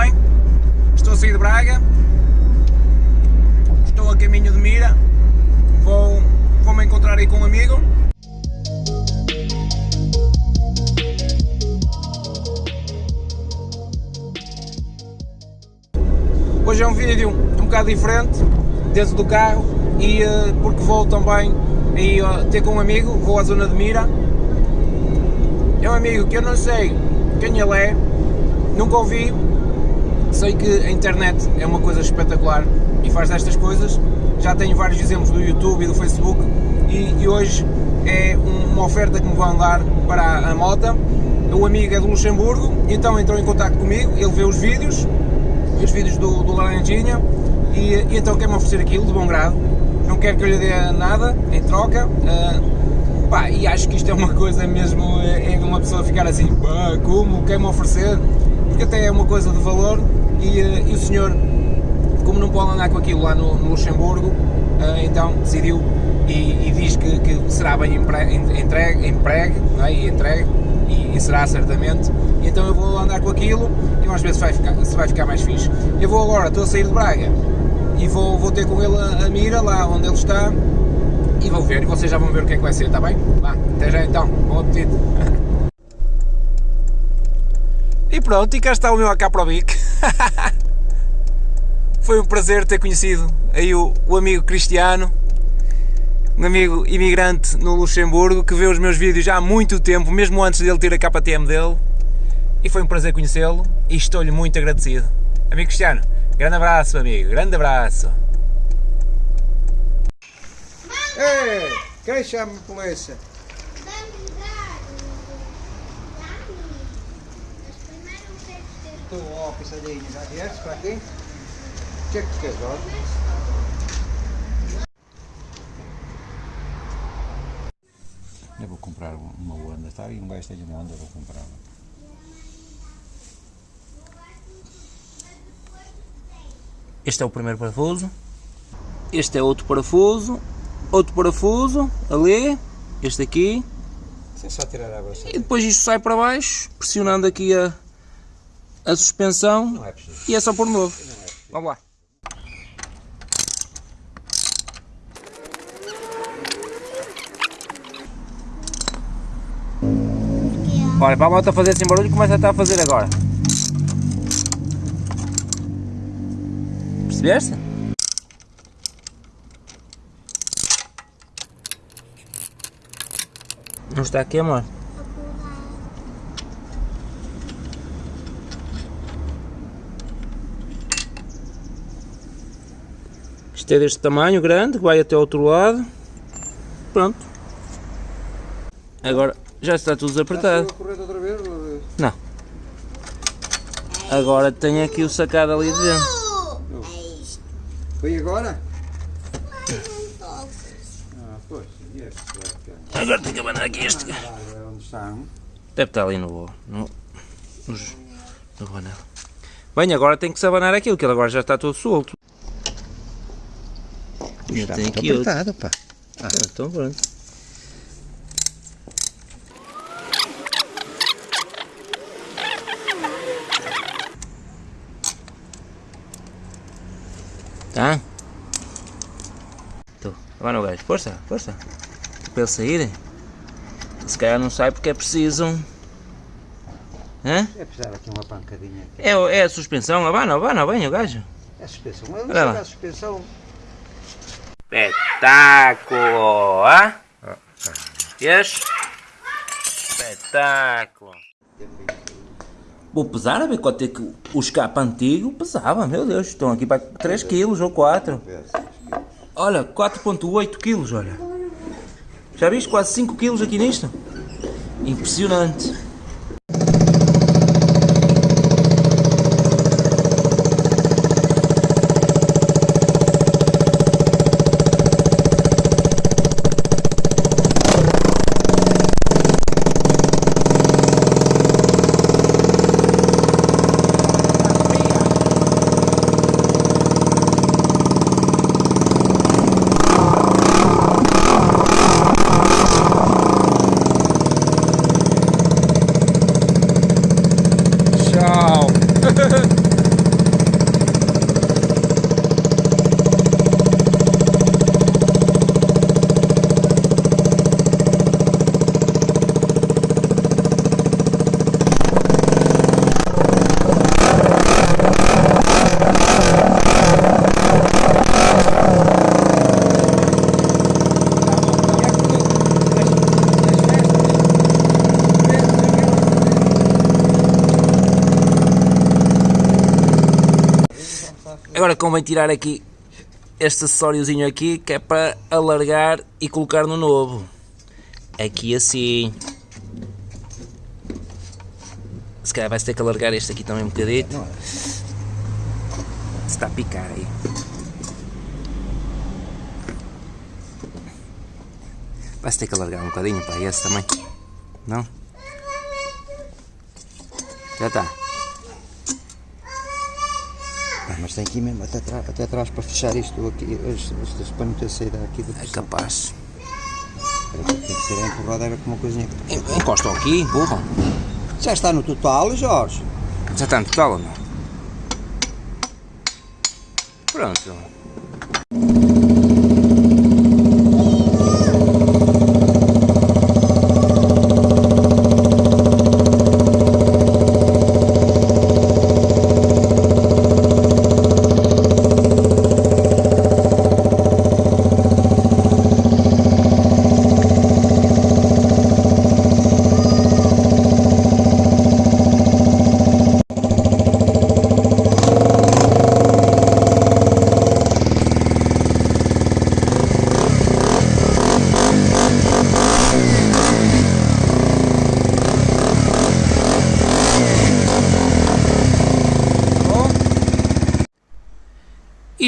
bem? Estou a sair de Braga, estou a caminho de Mira, vou, vou me encontrar aí com um amigo. Hoje é um vídeo um bocado diferente, dentro do carro, e uh, porque vou também e, uh, ter com um amigo, vou à zona de Mira. É um amigo que eu não sei quem ele é, nunca ouvi, sei que a internet é uma coisa espetacular e faz destas coisas, já tenho vários exemplos do YouTube e do Facebook e, e hoje é uma oferta que me vão dar para a moto. O amigo é do Luxemburgo, então entrou em contato comigo, ele vê os vídeos, os vídeos do, do Laranjinha e, e então quer-me oferecer aquilo de bom grado, não quer que eu lhe dê nada em troca, uh, pá, e acho que isto é uma coisa mesmo, é, é uma pessoa ficar assim, pá, como, quer-me oferecer, porque até é uma coisa de valor e, uh, e o senhor, como não pode andar com aquilo lá no, no Luxemburgo, uh, então decidiu e, e diz que, que, será bem entregue, empregue, é? e entregue, e, e, será certamente, então eu vou andar com aquilo e umas vezes vai ficar, se vai ficar mais fixe. Eu vou agora, estou a sair de Braga e vou, vou ter com ele a, a mira lá onde ele está e vou ver, e vocês já vão ver o que é que vai ser, está bem? Vá, até já então, bom apetite! E pronto, e cá está o meu AK Pro Bic. Foi um prazer ter conhecido aí o, o amigo Cristiano, um amigo imigrante no Luxemburgo que vê os meus vídeos há muito tempo, mesmo antes dele ter a KTM dele. E foi um prazer conhecê-lo e estou-lhe muito agradecido. Amigo Cristiano, grande abraço, amigo, grande abraço. Ei, quem chama a polícia? Tu, ó, pisadinha, já vieste para aqui? O que é que tu queres, ó? Eu vou comprar uma Honda, está? E um gajo tem uma Honda, vou comprar. Este é o primeiro parafuso. Este é outro parafuso. Outro parafuso, ali. Este aqui. Só tirar a. E depois isto sai para baixo, pressionando aqui a, a suspensão. É. E é só por novo. É. Vamos lá. Olha, para a moto fazer assim barulho, começa a estar a fazer agora. Percebeste? Não está aqui, amor? Isto é deste tamanho, grande, que vai até ao outro lado. Pronto. Agora já está tudo desapertado. Não. Agora tem aqui o sacado ali de dentro. Foi agora? Ah, e este. Agora tem que abanar aqui este. Ah? Deve estar ali no. no. nos- no banel. Bem, agora tem que se abanar aquilo, que ele agora já está todo solto. Eu Está tenho muito aqui outro. apertado, pá. Ah, então pronto. Tá? Tô. Vai no gajo. Força, força. Para ele sair. Se calhar não sai porque é preciso. Hã? É precisar aqui uma pancadinha. aqui. É, é a suspensão. Abana, abana bem o gajo. É a suspensão. Não sei lá. da suspensão. Espetáculo! Ah? Espetáculo! Vou pesar a ver quanto é que o escape antigo pesava, meu Deus, estão aqui para 3 kg ou 4. Olha, 4.8 kg, olha. Já viste? Quase 5 kg aqui nisto? Impressionante. Convém tirar aqui este acessóriozinho aqui que é para alargar e colocar no novo. Aqui assim. Se calhar vai-se ter que alargar este aqui também um é? Se está a picar aí. Vai-se ter que alargar um bocadinho para esse também. Não? Já está. Mas tem aqui mesmo até, atrás, até atrás para fechar isto aqui, este, este, para não ter saída aqui do É capaz. Tem que ser empurrado era com uma coisinha. En- Encostam aqui, empurram. Já está no total, Jorge. Já está no total ou não? Pronto. Bom.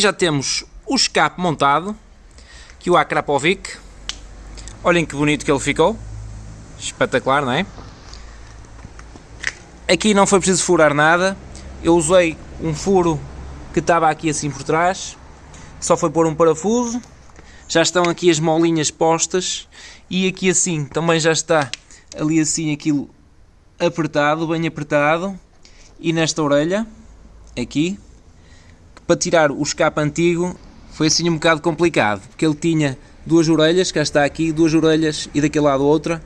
E já temos o escape montado, que o Akrapovic. Olhem que bonito que ele ficou. Espetacular, não é? Aqui não foi preciso furar nada. Eu usei um furo que estava aqui assim por trás. Só foi pôr um parafuso. Já estão aqui as molinhas postas. E aqui assim também já está ali assim aquilo apertado, bem apertado. E nesta orelha, aqui, para tirar o escape antigo foi assim um bocado complicado, porque ele tinha duas orelhas, cá está aqui, duas orelhas e daquele lado outra,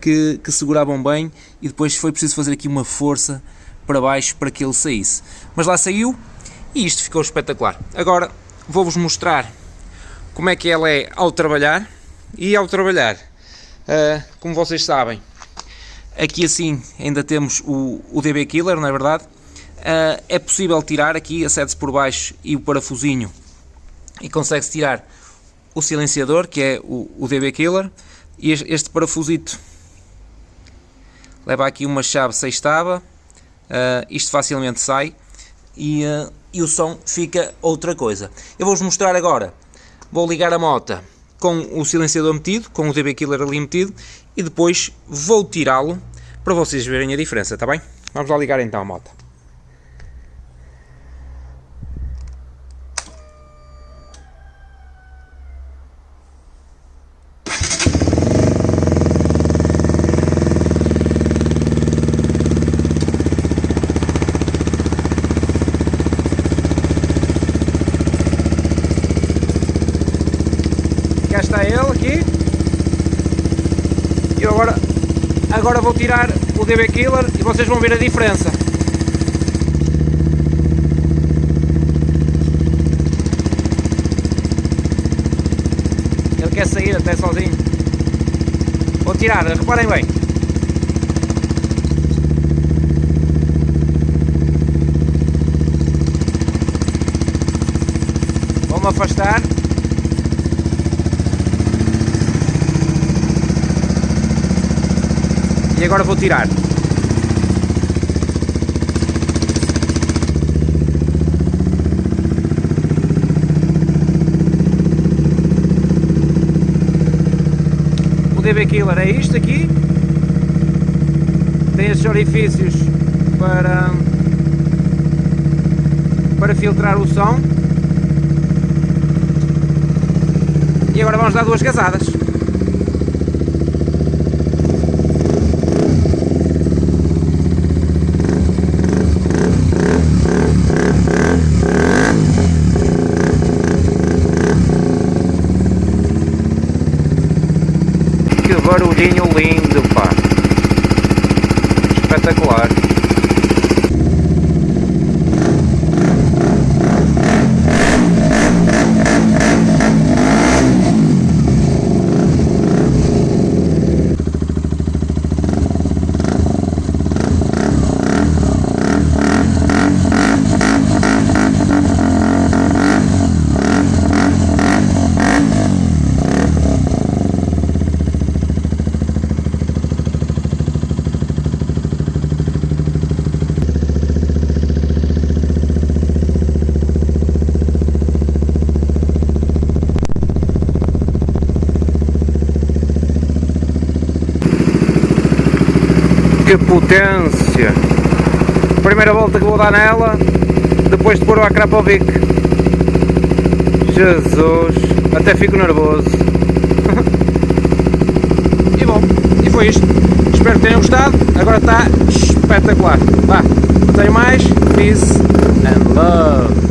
que, que seguravam bem e depois foi preciso fazer aqui uma força para baixo para que ele saísse. Mas lá saiu e isto ficou espetacular. Agora vou-vos mostrar como é que ela é ao trabalhar e ao trabalhar, ah, como vocês sabem, Aqui assim ainda temos o, o DB Killer, não é verdade? Ah, é possível tirar aqui, acede-se por baixo e o parafusinho e consegue-se tirar o silenciador, que é o, o DB Killer, e este, parafusito leva aqui uma chave sextava, ah, isto facilmente sai e, ah, e o som fica outra coisa. Eu vou-vos mostrar agora, vou ligar a moto com o silenciador metido, com o DB Killer ali metido, e depois vou tirá-lo para vocês verem a diferença, está bem? Vamos lá ligar então a moto. Ele aqui. E agora, agora vou tirar o DB Killer e vocês vão ver a diferença. Ele quer sair até sozinho. Vou tirar, reparem bem. Vou-me afastar. E agora vou tirar. O DB Killer é isto aqui. Tem estes orifícios para, para filtrar o som. E agora vamos dar duas gazadas. Lindo, pá. Espetacular. Que potência! Primeira volta que vou dar nela, depois de pôr o Akrapovic. Jesus, até fico nervoso. e bom, e foi isto. Espero que tenham gostado. Agora está espetacular. Vá, não tenho mais. Peace and love.